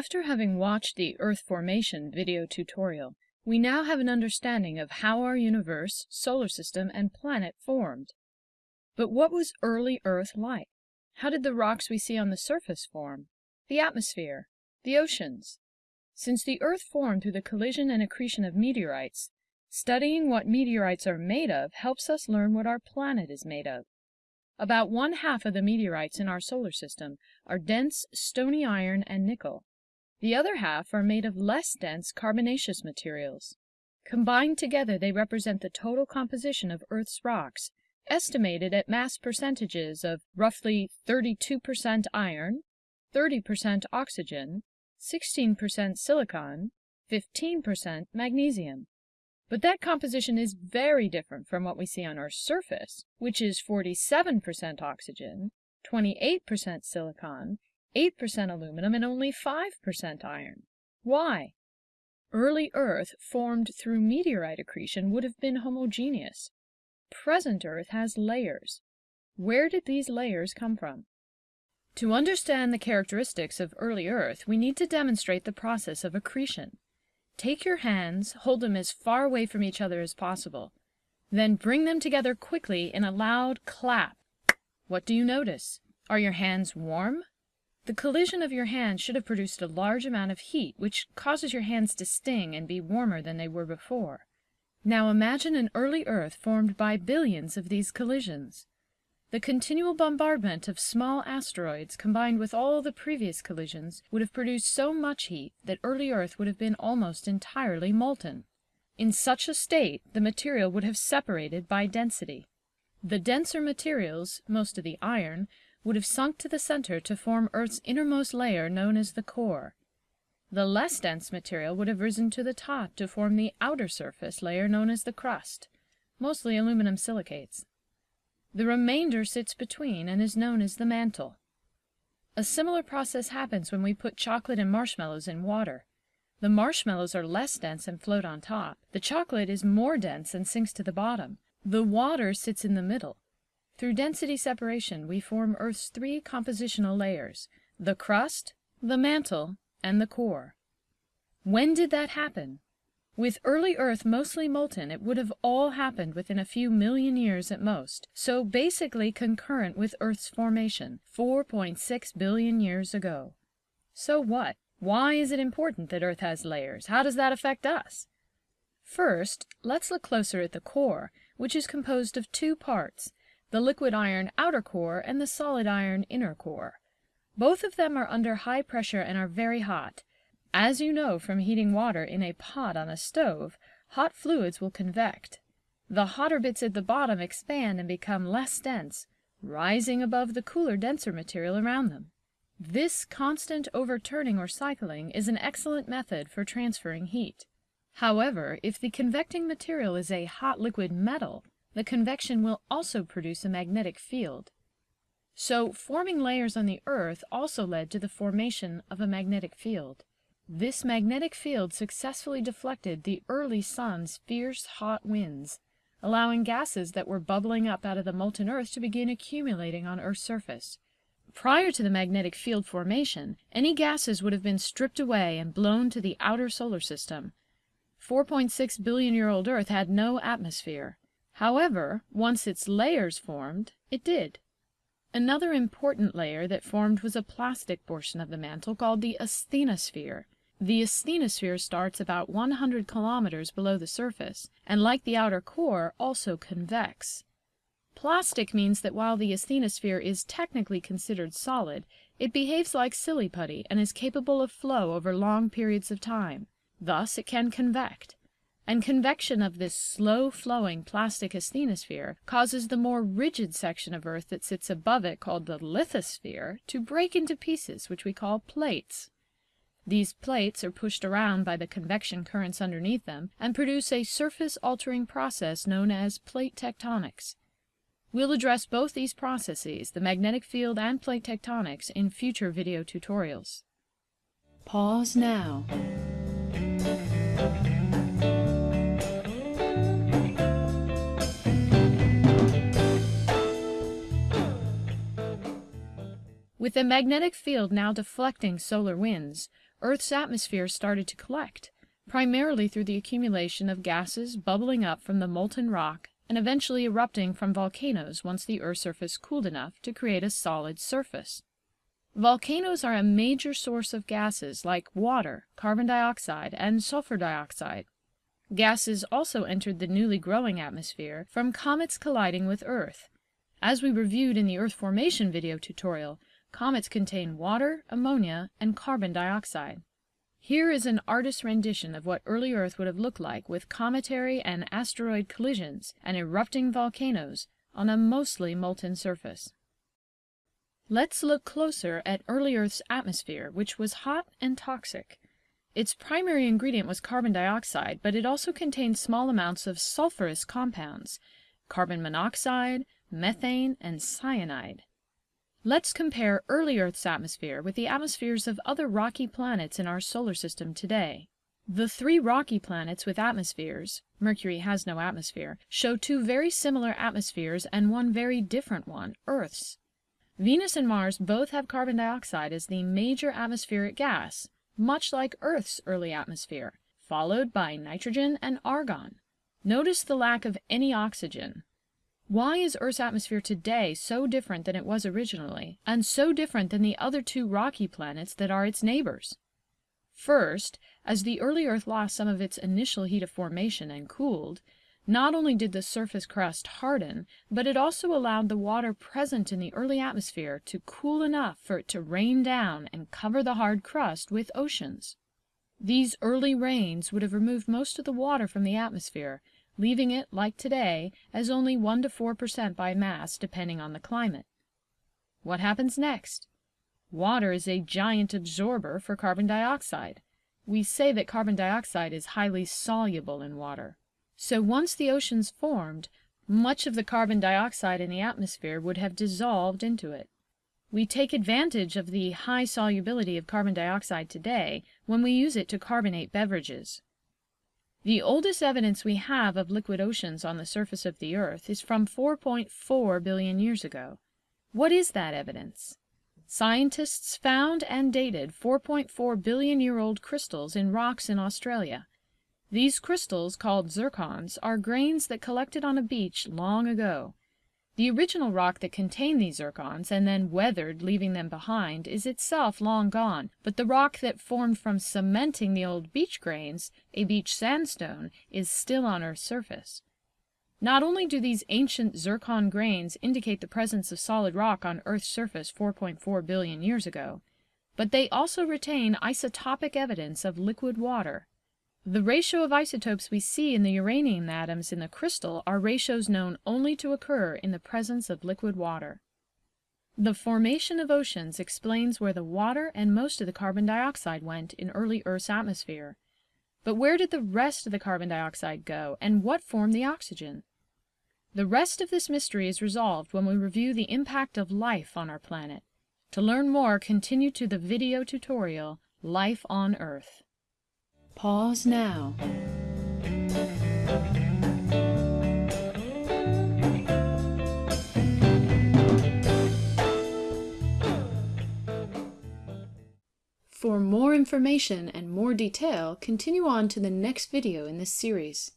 After having watched the Earth formation video tutorial, we now have an understanding of how our universe, solar system, and planet formed. But what was early Earth like? How did the rocks we see on the surface form? The atmosphere? The oceans? Since the Earth formed through the collision and accretion of meteorites, studying what meteorites are made of helps us learn what our planet is made of. About one half of the meteorites in our solar system are dense stony iron and nickel. The other half are made of less dense carbonaceous materials. Combined together they represent the total composition of Earth's rocks, estimated at mass percentages of roughly 32% iron, 30% oxygen, 16% silicon, 15% magnesium. But that composition is very different from what we see on Earth's surface, which is 47% oxygen, 28% silicon, 8% aluminum, and only 5% iron. Why? Early Earth, formed through meteorite accretion, would have been homogeneous. Present Earth has layers. Where did these layers come from? To understand the characteristics of early Earth, we need to demonstrate the process of accretion. Take your hands, hold them as far away from each other as possible. Then bring them together quickly in a loud clap. What do you notice? Are your hands warm? The collision of your hands should have produced a large amount of heat, which causes your hands to sting and be warmer than they were before. Now imagine an early Earth formed by billions of these collisions. The continual bombardment of small asteroids combined with all the previous collisions would have produced so much heat that early Earth would have been almost entirely molten. In such a state the material would have separated by density. The denser materials, most of the iron, would have sunk to the center to form Earth's innermost layer known as the core. The less dense material would have risen to the top to form the outer surface layer known as the crust, mostly aluminum silicates. The remainder sits between and is known as the mantle. A similar process happens when we put chocolate and marshmallows in water. The marshmallows are less dense and float on top. The chocolate is more dense and sinks to the bottom. The water sits in the middle. Through density separation, we form Earth's three compositional layers, the crust, the mantle, and the core. When did that happen? With early Earth mostly molten, it would have all happened within a few million years at most, so basically concurrent with Earth's formation, 4.6 billion years ago. So what? Why is it important that Earth has layers? How does that affect us? First, let's look closer at the core, which is composed of two parts, the liquid iron outer core and the solid iron inner core. Both of them are under high pressure and are very hot. As you know from heating water in a pot on a stove, hot fluids will convect. The hotter bits at the bottom expand and become less dense, rising above the cooler, denser material around them. This constant overturning or cycling is an excellent method for transferring heat. However, if the convecting material is a hot liquid metal, the convection will also produce a magnetic field. So forming layers on the Earth also led to the formation of a magnetic field. This magnetic field successfully deflected the early sun's fierce hot winds, allowing gases that were bubbling up out of the molten Earth to begin accumulating on Earth's surface. Prior to the magnetic field formation, any gases would have been stripped away and blown to the outer solar system. 4.6 billion year old Earth had no atmosphere. However, once its layers formed, it did. Another important layer that formed was a plastic portion of the mantle called the asthenosphere. The asthenosphere starts about 100 kilometers below the surface, and like the outer core, also convects. Plastic means that while the asthenosphere is technically considered solid, it behaves like silly putty and is capable of flow over long periods of time. Thus it can convect and convection of this slow-flowing plastic asthenosphere causes the more rigid section of Earth that sits above it, called the lithosphere, to break into pieces, which we call plates. These plates are pushed around by the convection currents underneath them and produce a surface-altering process known as plate tectonics. We'll address both these processes, the magnetic field and plate tectonics, in future video tutorials. Pause now. With the magnetic field now deflecting solar winds, Earth's atmosphere started to collect, primarily through the accumulation of gases bubbling up from the molten rock and eventually erupting from volcanoes once the Earth's surface cooled enough to create a solid surface. Volcanoes are a major source of gases like water, carbon dioxide, and sulfur dioxide. Gases also entered the newly growing atmosphere from comets colliding with Earth. As we reviewed in the Earth formation video tutorial, comets contain water, ammonia, and carbon dioxide. Here is an artist's rendition of what early Earth would have looked like with cometary and asteroid collisions and erupting volcanoes on a mostly molten surface. Let's look closer at early Earth's atmosphere, which was hot and toxic. Its primary ingredient was carbon dioxide, but it also contained small amounts of sulfurous compounds, carbon monoxide, methane, and cyanide. Let's compare early Earth's atmosphere with the atmospheres of other rocky planets in our solar system today. The three rocky planets with atmospheres Mercury has no atmosphere show two very similar atmospheres and one very different one, Earth's. Venus and Mars both have carbon dioxide as the major atmospheric gas, much like Earth's early atmosphere, followed by nitrogen and argon. Notice the lack of any oxygen. Why is Earth's atmosphere today so different than it was originally, and so different than the other two rocky planets that are its neighbors? First, as the early Earth lost some of its initial heat of formation and cooled, not only did the surface crust harden, but it also allowed the water present in the early atmosphere to cool enough for it to rain down and cover the hard crust with oceans. These early rains would have removed most of the water from the atmosphere, leaving it, like today, as only 1 to 4 percent by mass, depending on the climate. What happens next? Water is a giant absorber for carbon dioxide. We say that carbon dioxide is highly soluble in water. So once the oceans formed, much of the carbon dioxide in the atmosphere would have dissolved into it. We take advantage of the high solubility of carbon dioxide today when we use it to carbonate beverages. The oldest evidence we have of liquid oceans on the surface of the earth is from 4.4 billion years ago. What is that evidence? Scientists found and dated 4.4 billion year old crystals in rocks in Australia. These crystals, called zircons, are grains that collected on a beach long ago. The original rock that contained these zircons, and then weathered, leaving them behind, is itself long gone, but the rock that formed from cementing the old beach grains, a beach sandstone, is still on Earth's surface. Not only do these ancient zircon grains indicate the presence of solid rock on Earth's surface 4.4 billion years ago, but they also retain isotopic evidence of liquid water. The ratio of isotopes we see in the uranium atoms in the crystal are ratios known only to occur in the presence of liquid water. The formation of oceans explains where the water and most of the carbon dioxide went in early Earth's atmosphere. But where did the rest of the carbon dioxide go, and what formed the oxygen? The rest of this mystery is resolved when we review the impact of life on our planet. To learn more, continue to the video tutorial, Life on Earth. Pause now. For more information and more detail, continue on to the next video in this series.